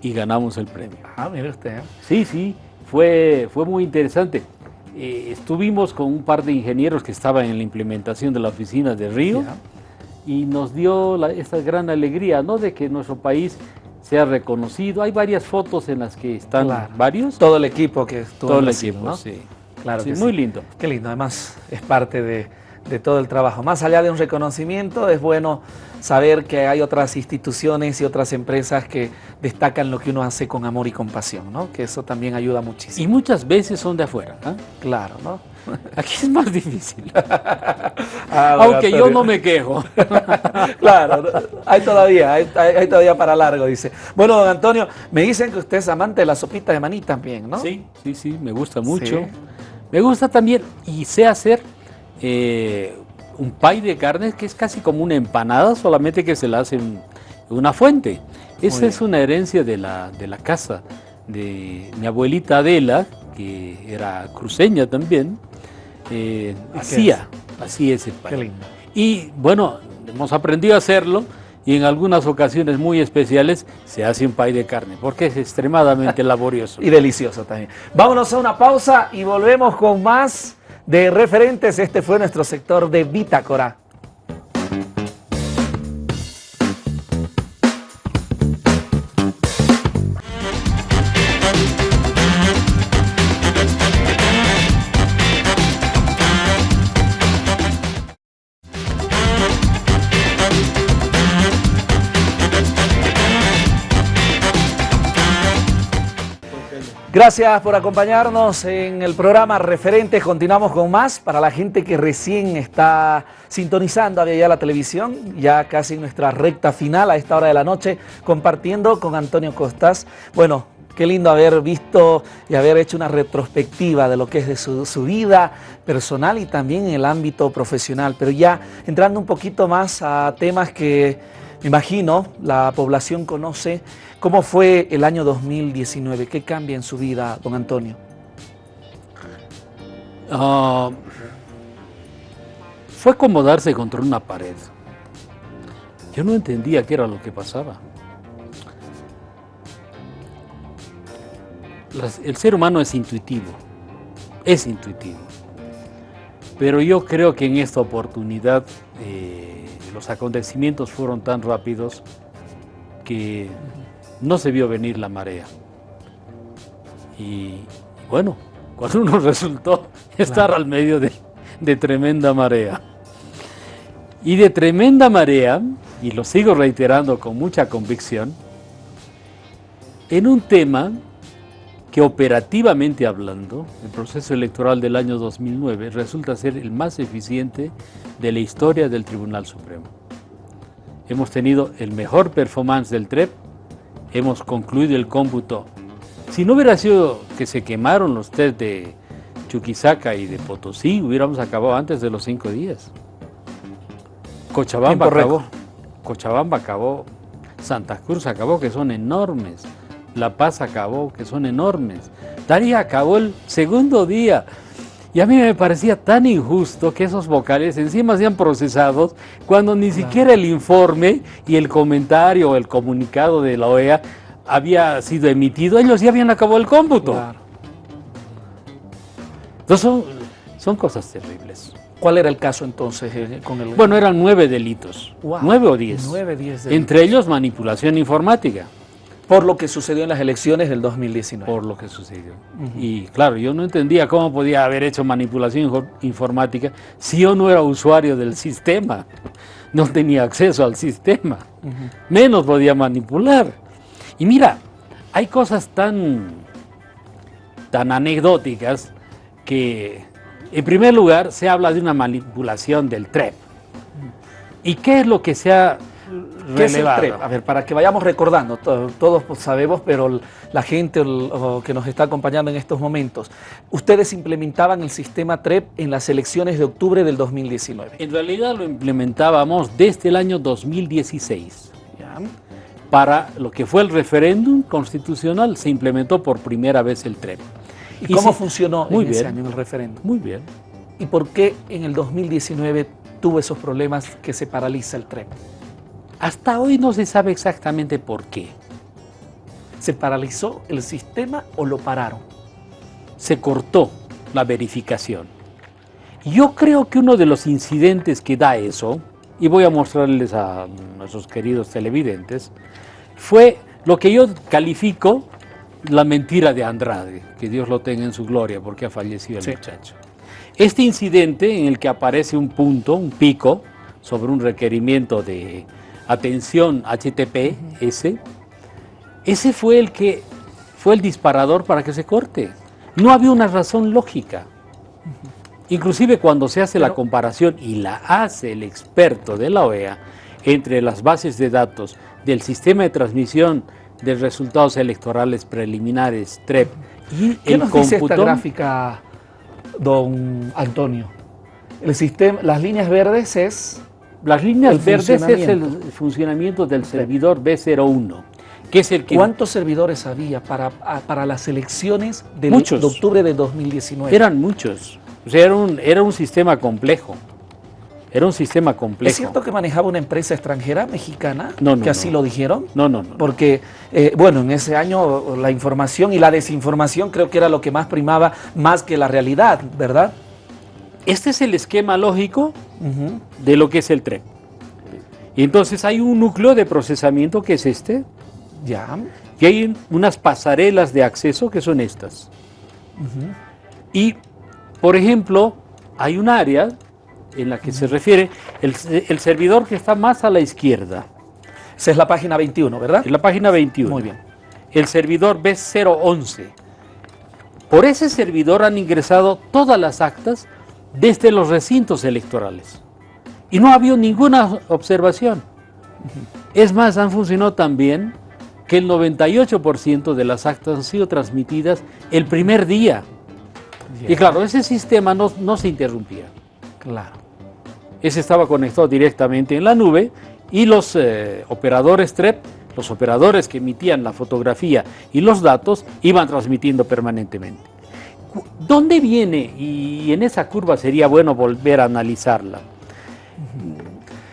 y ganamos el premio. Ah, mire usted. Sí, sí, fue, fue muy interesante. Eh, estuvimos con un par de ingenieros que estaban en la implementación de la oficina de Río y nos dio esta gran alegría ¿no? de que nuestro país sea reconocido. Hay varias fotos en las que están varios. Todo el equipo que estuvo Todo el equipo, sí. Claro sí, muy lindo. Qué lindo, además es parte de, de todo el trabajo. Más allá de un reconocimiento, es bueno saber que hay otras instituciones y otras empresas que destacan lo que uno hace con amor y compasión, ¿no? Que eso también ayuda muchísimo. Y muchas veces son de afuera, ¿eh? Claro, ¿no? Aquí es más difícil. Ah, Aunque yo no me quejo. claro, hay todavía, hay, todavía para largo, dice. Bueno, don Antonio, me dicen que usted es amante de la sopita de maní también, ¿no? Sí, sí, sí, me gusta mucho. Me gusta también y sé hacer eh, un pay de carne que es casi como una empanada, solamente que se la hace en una fuente. Esa es una herencia de la, de la casa de mi abuelita Adela, que era cruceña también, eh, hacía, así es el pay. Y bueno, hemos aprendido a hacerlo y en algunas ocasiones muy especiales se hace un pay de carne, porque es extremadamente laborioso. y delicioso también. Vámonos a una pausa y volvemos con más de referentes. Este fue nuestro sector de Bitácora. Gracias por acompañarnos en el programa Referentes. Continuamos con más para la gente que recién está sintonizando a la televisión, ya casi en nuestra recta final a esta hora de la noche, compartiendo con Antonio Costas. Bueno, qué lindo haber visto y haber hecho una retrospectiva de lo que es de su vida personal y también en el ámbito profesional, pero ya entrando un poquito más a temas que me imagino la población conoce ¿Cómo fue el año 2019? ¿Qué cambia en su vida, don Antonio? Ah, fue como darse contra una pared. Yo no entendía qué era lo que pasaba. el ser humano es intuitivo, es intuitivo. Pero yo creo que en esta oportunidad eh, los acontecimientos fueron tan rápidos que no se vio venir la marea. Y bueno, cuando uno resultó estar al medio de, tremenda marea. Y de tremenda marea, y lo sigo reiterando con mucha convicción, en un tema que operativamente hablando, el proceso electoral del año 2009 resulta ser el más eficiente de la historia del Tribunal Supremo. Hemos tenido el mejor performance del TREP, hemos concluido el cómputo. Si no hubiera sido que se quemaron los test de Chuquisaca y de Potosí, hubiéramos acabado antes de los cinco días. Cochabamba acabó, Cochabamba acabó, Santa Cruz acabó, que son enormes. La Paz acabó, que son enormes. Daría acabó el segundo día. Y a mí me parecía tan injusto que esos vocales encima sean procesados cuando ni siquiera el informe y el comentario o el comunicado de la OEA había sido emitido. Ellos ya habían acabado el cómputo. Entonces son, son cosas terribles. ¿Cuál era el caso entonces eh, con el...? Bueno, eran nueve delitos. Nueve o diez. Nueve, diez Entre ellos manipulación informática. Por lo que sucedió en las elecciones del 2019. Por lo que sucedió. Y claro, yo no entendía cómo podía haber hecho manipulación informática si yo no era usuario del sistema. No tenía acceso al sistema. Menos podía manipular. Y mira, hay cosas tan, tan anecdóticas que, en primer lugar, se habla de una manipulación del TREP. ¿Y qué es lo que se ha ¿Qué es el TREP? A ver, para que vayamos recordando, todos pues, sabemos, pero la gente que nos está acompañando en estos momentos, ustedes implementaban el sistema TREP en las elecciones de octubre del 2019. En realidad lo implementábamos desde el año 2016. Para lo que fue el referéndum constitucional se implementó por primera vez el TREP. ¿Y, cómo funcionó en ese año el referéndum? Muy bien. ¿Y por qué en el 2019 tuvo esos problemas que se paraliza el TREP? Hasta hoy no se sabe exactamente por qué. ¿Se paralizó el sistema o lo pararon? Se cortó la verificación. Yo creo que uno de los incidentes que da eso, y voy a mostrarles a nuestros queridos televidentes, fue lo que yo califico la mentira de Andrade, que Dios lo tenga en su gloria porque ha fallecido el muchacho. Este incidente en el que aparece un punto, un pico, sobre un requerimiento de atención HTTPS, ese fue el que fue el disparador para que se corte. No había una razón lógica. Inclusive cuando se hace la comparación, y la hace el experto de la OEA, entre las bases de datos del sistema de transmisión de resultados electorales preliminares, TREP, y ¿Qué el nos dice esta gráfica, don Antonio? El sistema, las líneas verdes es las líneas verdes es el funcionamiento del servidor B01, que es el que... ¿Cuántos servidores había para, para las elecciones de octubre de 2019? Eran muchos. O sea, era un, era un sistema complejo. Era un sistema complejo. ¿Es cierto que manejaba una empresa extranjera mexicana? No, no. ¿Que así lo dijeron? No, no, no. Porque, eh, bueno, en ese año la información y la desinformación creo que era lo que más primaba más que la realidad, ¿verdad? Este es el esquema lógico de lo que es el tren. Y entonces hay un núcleo de procesamiento que es este. Ya. Y hay unas pasarelas de acceso que son estas. Y, por ejemplo, hay un área en la que se refiere el, servidor que está más a la izquierda. Esa es la página 21, ¿verdad? Es la página 21. Muy bien. El servidor B011. Por ese servidor han ingresado todas las actas desde los recintos electorales. Y no ha habido ninguna observación. Es más, han funcionado tan bien que el 98% de las actas han sido transmitidas el primer día. Y claro, ese sistema no, no se interrumpía. Claro. Ese estaba conectado directamente en la nube y los eh, operadores TREP, los operadores que emitían la fotografía y los datos, iban transmitiendo permanentemente. ¿Dónde viene? Y en esa curva sería bueno volver a analizarla.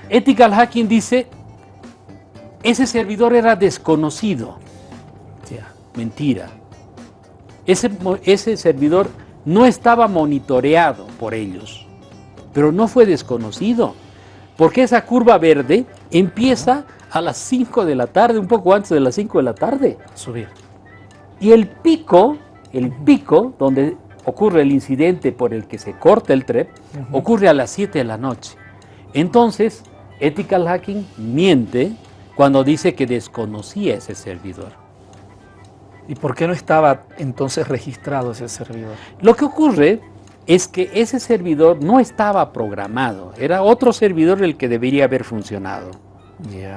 Ethical Hacking dice, ese servidor era desconocido. mentira. Ese, ese servidor no estaba monitoreado por ellos, pero no fue desconocido, porque esa curva verde empieza a las 5 de la tarde, un poco antes de las 5 de la tarde. Subir. Y el pico el pico, donde ocurre el incidente por el que se corta el TREP, ocurre a las 7 de la noche. Entonces, Ethical Hacking miente cuando dice que desconocía ese servidor. ¿Y por qué no estaba entonces registrado ese servidor? Lo que ocurre es que ese servidor no estaba programado, era otro servidor el que debería haber funcionado.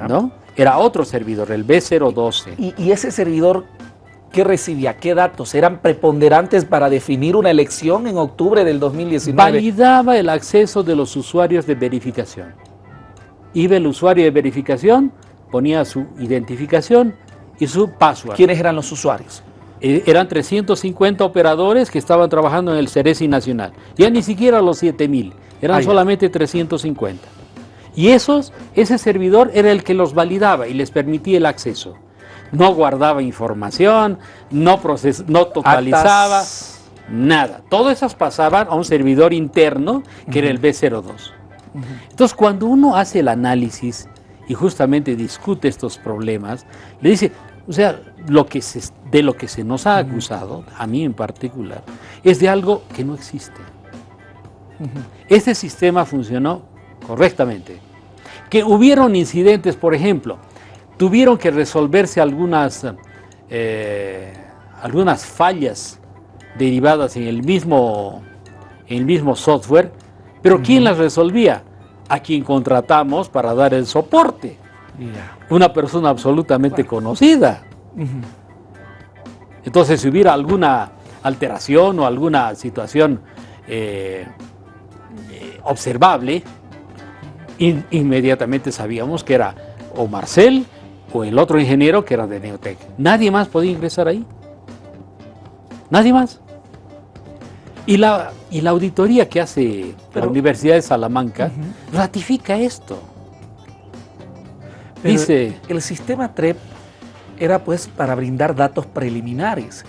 ¿no? Era otro servidor, el B012. ¿Y, ¿Y, ese servidor qué recibía? ¿Qué datos? ¿Eran preponderantes para definir una elección en octubre del 2019? Validaba el acceso de los usuarios de verificación. Iba el usuario de verificación, ponía su identificación y su password. ¿Quiénes eran los usuarios? Eh, eran 350 operadores que estaban trabajando en el Ceresi Nacional. Ya ni siquiera los 7000, eran ah, solamente 350. Y esos, ese servidor era el que los validaba y les permitía el acceso. No guardaba información, no, no totalizaba, nada. Todas esas pasaban a un servidor interno que era el B02. Entonces, cuando uno hace el análisis y justamente discute estos problemas, le dice, o sea, lo que de lo que se nos ha acusado, a mí en particular, es de algo que no existe. Este sistema funcionó correctamente. Que hubieron incidentes, por ejemplo, tuvieron que resolverse algunas, eh, algunas fallas derivadas en el mismo, en el mismo software, pero ¿quién las resolvía? A quien contratamos para dar el soporte. Una persona absolutamente conocida. Entonces, si hubiera alguna alteración o alguna situación eh, eh, observable, inmediatamente sabíamos que era o Marcel o el otro ingeniero que era de Neotec. Nadie más podía ingresar ahí. Nadie más. Y la, y la auditoría que hace la Universidad de Salamanca ratifica esto. Dice, el sistema TREP era pues para brindar datos preliminares.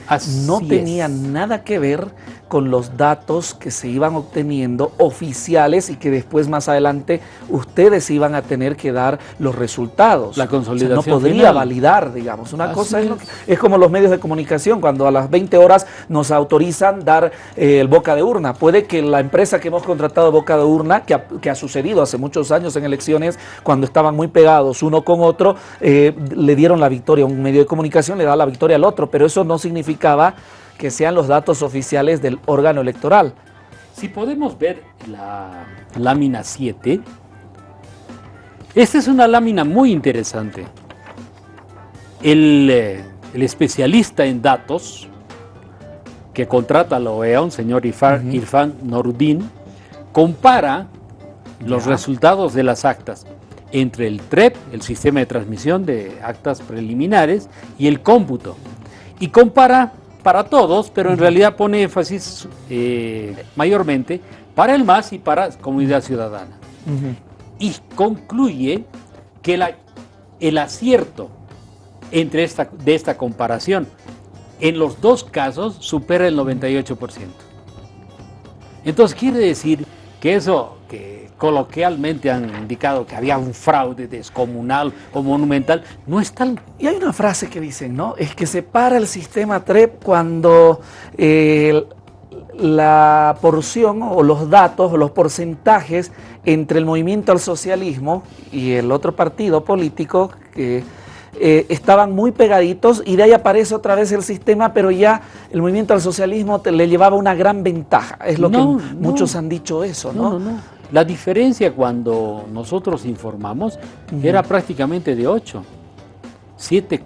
no tenía nada que ver con los datos que se iban obteniendo oficiales y que después más adelante ustedes iban a tener que dar los resultados. La consolidación. no podría validar, digamos. Una cosa es, es, como los medios de comunicación, cuando a las 20 horas nos autorizan dar eh, el boca de urna. Puede que la empresa que hemos contratado boca de urna, que ha, que ha, sucedido hace muchos años en elecciones, cuando estaban muy pegados uno con otro, eh, le dieron la victoria a un medio de comunicación, le da la victoria al otro, pero eso no significaba que sean los datos oficiales del órgano electoral. Si podemos ver la lámina 7, esta es una lámina muy interesante. El, eh, especialista en datos que contrata la OEA, un señor Irfan, Irfan compara los resultados de las actas entre el TREP, el sistema de transmisión de actas preliminares, y el cómputo. Y compara para todos, pero en realidad pone énfasis eh, mayormente para el MAS y para comunidad ciudadana. Y concluye que la, el acierto entre esta, de esta comparación en los dos casos supera el 98%. Entonces quiere decir que eso coloquialmente han indicado que había un fraude descomunal o monumental, no es tal. Y hay una frase que dicen, ¿no? Es que se para el sistema TREP cuando eh, la porción o los datos o los porcentajes entre el movimiento al socialismo y el otro partido político que eh, estaban muy pegaditos y de ahí aparece otra vez el sistema, pero ya el movimiento al socialismo le llevaba una gran ventaja. Es lo que muchos han dicho eso, ¿no? no la diferencia cuando nosotros informamos era prácticamente de 8, 7,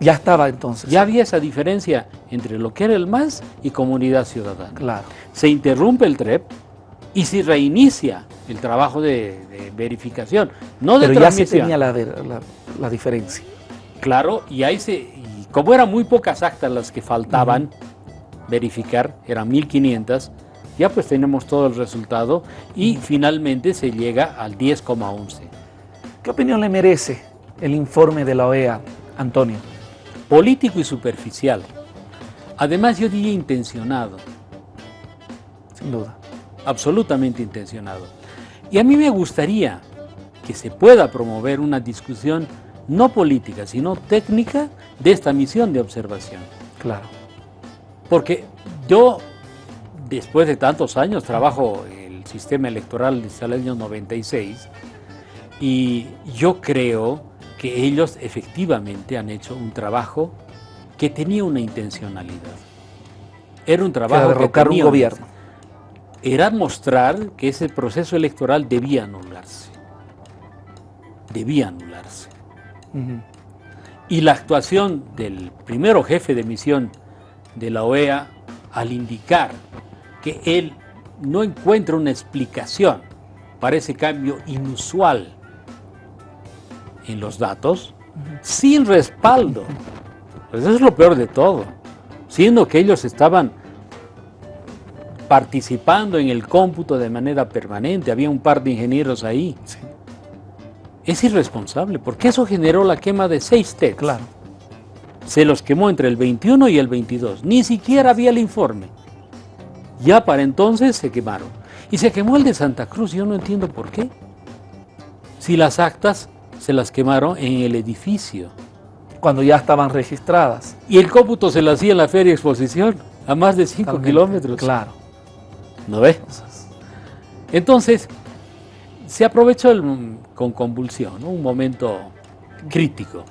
ya estaba entonces. Ya había esa diferencia entre lo que era el MAS y comunidad ciudadana. Claro. Se interrumpe el TREP y se reinicia el trabajo de, verificación, no de Pero ya se tenía la, diferencia. Claro, y ahí se, y como eran muy pocas actas las que faltaban verificar, eran 1500, ya pues tenemos todo el resultado y finalmente se llega al 10,11. ¿Qué opinión le merece el informe de la OEA, Antonio? Político y superficial. Además yo diría intencionado. Sin duda. Absolutamente intencionado. Y a mí me gustaría que se pueda promover una discusión no política, sino técnica de esta misión de observación. Claro. Porque yo después de tantos años trabajo el sistema electoral desde el año 96 y yo creo que ellos efectivamente han hecho un trabajo que tenía una intencionalidad. Era un trabajo de derrocar un gobierno. Era mostrar que ese proceso electoral debía anularse. Debía anularse. Y la actuación del primero jefe de misión de la OEA al indicar que él no encuentra una explicación para ese cambio inusual en los datos, sin respaldo. Pues eso es lo peor de todo, siendo que ellos estaban participando en el cómputo de manera permanente, había un par de ingenieros ahí. Es irresponsable, porque eso generó la quema de seis TEDs. Claro. Se los quemó entre el 21 y el 22, ni siquiera había el informe. Ya para entonces se quemaron. Y se quemó el de Santa Cruz, yo no entiendo por qué. Si las actas se las quemaron en el edificio. Cuando ya estaban registradas. Y el cómputo se lo hacía en la feria exposición, a más de 5 kilómetros. Claro. ¿No ves? Entonces, se aprovechó con convulsión, un momento crítico.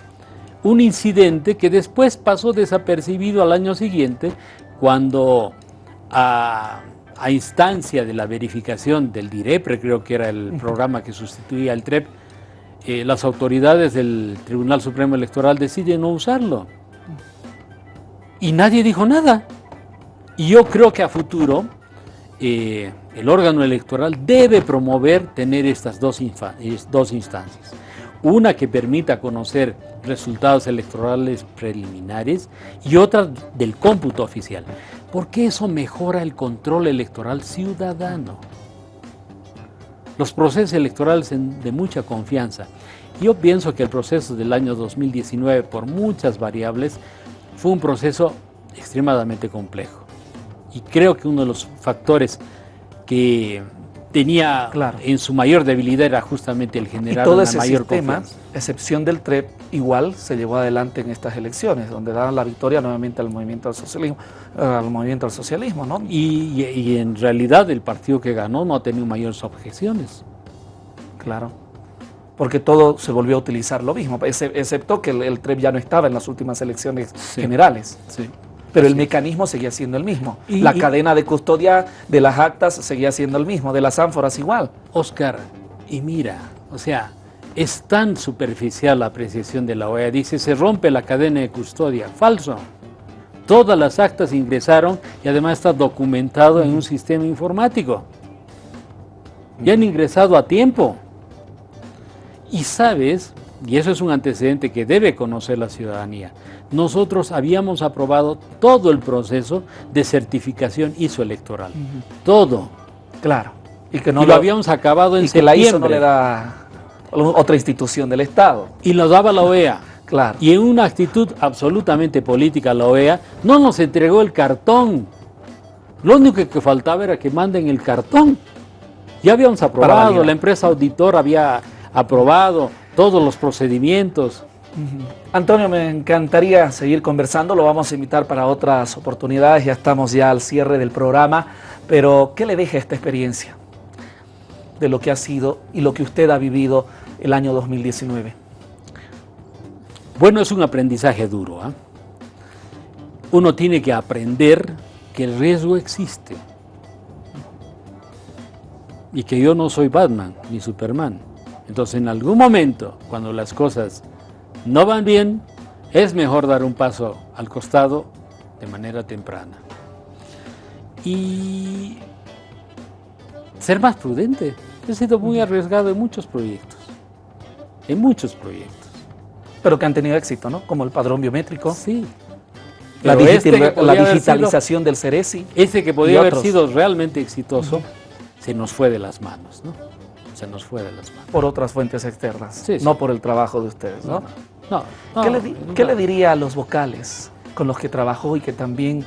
Un incidente que después pasó desapercibido al año siguiente, cuando a, instancia de la verificación del DIREPRE, creo que era el programa que sustituía al TREP, eh, las autoridades del Tribunal Supremo Electoral deciden no usarlo. Y nadie dijo nada. Y yo creo que a futuro eh, el órgano electoral debe promover tener estas dos, dos instancias. Una que permita conocer resultados electorales preliminares y otra del cómputo oficial porque eso mejora el control electoral ciudadano. Los procesos electorales de mucha confianza. Yo pienso que el proceso del año 2019, por muchas variables, fue un proceso extremadamente complejo. Y creo que uno de los factores que tenía en su mayor debilidad era justamente el generar y todo ese mayor sistema, excepción del TREP, igual se llevó adelante en estas elecciones, donde daban la victoria nuevamente al movimiento al socialismo, al movimiento al socialismo, ¿no? Y, en realidad el partido que ganó no ha tenido mayores objeciones. Claro. Porque todo se volvió a utilizar lo mismo, excepto que el, TREP ya no estaba en las últimas elecciones generales. Sí pero el mecanismo seguía siendo el mismo. la cadena de custodia de las actas seguía siendo el mismo, de las ánforas igual. Oscar, y mira, o sea, es tan superficial la apreciación de la OEA. Dice, se rompe la cadena de custodia. Falso. Todas las actas ingresaron y además está documentado en un sistema informático. Ya han ingresado a tiempo. Y sabes, y eso es un antecedente que debe conocer la ciudadanía, nosotros habíamos aprobado todo el proceso de certificación ISO electoral. Todo. Claro. Y que no lo, habíamos acabado en y que la ISO no le da otra institución del Estado. Y lo daba la OEA. Claro. Y en una actitud absolutamente política la OEA no nos entregó el cartón. Lo único que faltaba era que manden el cartón. Ya habíamos aprobado, la empresa auditora había aprobado todos los procedimientos. Antonio, me encantaría seguir conversando, lo vamos a invitar para otras oportunidades, ya estamos ya al cierre del programa, pero ¿qué le deja esta experiencia de lo que ha sido y lo que usted ha vivido el año 2019? Bueno, es un aprendizaje duro. ¿ah? Uno tiene que aprender que el riesgo existe y que yo no soy Batman ni Superman. Entonces, en algún momento, cuando las cosas no van bien, es mejor dar un paso al costado de manera temprana. Y ser más prudente. He sido muy arriesgado en muchos proyectos, en muchos proyectos. Pero que han tenido éxito, ¿no? Como el padrón biométrico. Sí. La, este digitalización del Ceresi. Ese que podía haber sido realmente exitoso, se nos fue de las manos, ¿no? Se nos fue de las manos. Por otras fuentes externas, no por el trabajo de ustedes, ¿no? No. ¿Qué, le, diría a los vocales con los que trabajó y que también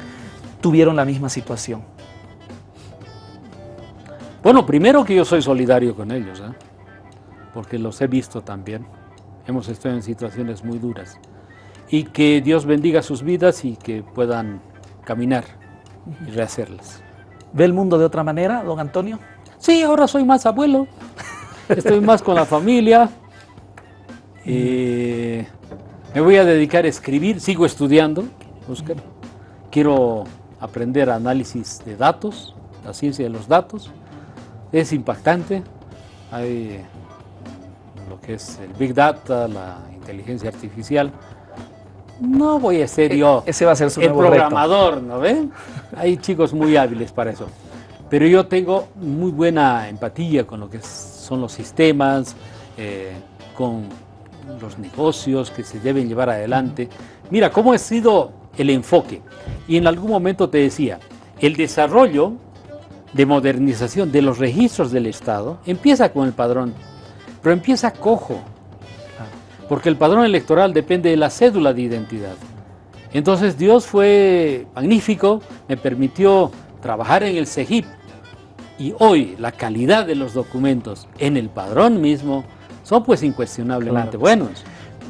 tuvieron la misma situación? Bueno, primero que yo soy solidario con ellos, ¿eh? porque los he visto también. Hemos estado en situaciones muy duras. Y que Dios bendiga sus vidas y que puedan caminar y rehacerlas. ¿Ve el mundo de otra manera, don Antonio? Sí, ahora soy más abuelo, estoy más con la familia. Eh, me voy a dedicar a escribir, sigo estudiando, Oscar. Quiero aprender análisis de datos, la ciencia de los datos. Es impactante. Hay lo que es el Big Data, la inteligencia artificial. No voy a ser e yo Ese va a ser su el programador, ¿no ven? Hay chicos muy hábiles para eso. Pero yo tengo muy buena empatía con lo que son los sistemas, eh, con los negocios que se deben llevar adelante. Mira, cómo ha sido el enfoque. Y en algún momento te decía, el desarrollo de modernización de los registros del Estado empieza con el padrón, pero empieza cojo, porque el padrón electoral depende de la cédula de identidad. Entonces Dios fue magnífico, me permitió trabajar en el CEGIP y hoy la calidad de los documentos en el padrón mismo son pues incuestionablemente buenos.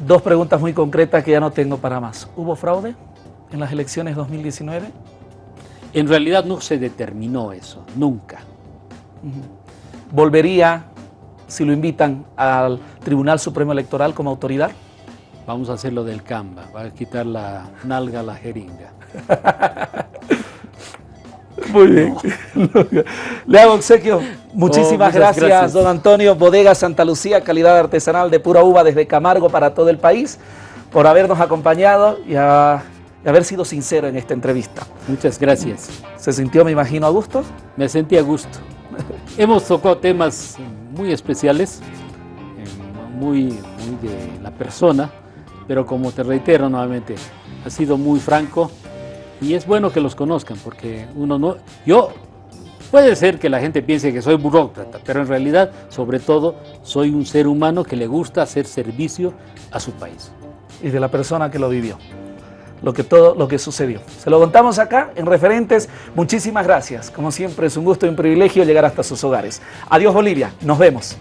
Dos preguntas muy concretas que ya no tengo para más. ¿Hubo fraude? en las elecciones 2019? En realidad no se determinó eso, nunca. ¿Volvería, si lo invitan, al Tribunal Supremo Electoral como autoridad? Vamos a hacerlo del Canva, va a quitar la nalga a la jeringa. Muy bien. Le hago obsequio. Muchísimas oh, gracias, gracias, don Antonio. Bodega Santa Lucía, calidad artesanal de pura uva desde Camargo para todo el país, por habernos acompañado y a y haber sido sincero en esta entrevista. Muchas gracias. ¿Se sintió, me imagino, a gusto? Me sentí a gusto. Hemos tocado temas muy especiales, muy, muy de la persona, pero como te reitero nuevamente, ha sido muy franco y es bueno que los conozcan porque uno no... Yo Puede ser que la gente piense que soy burócrata, pero en realidad, sobre todo, soy un ser humano que le gusta hacer servicio a su país. Y de la persona que lo vivió lo que todo lo que sucedió. Se lo contamos acá en Referentes. Muchísimas gracias. Como siempre es un gusto y un privilegio llegar hasta sus hogares. Adiós Bolivia. Nos vemos.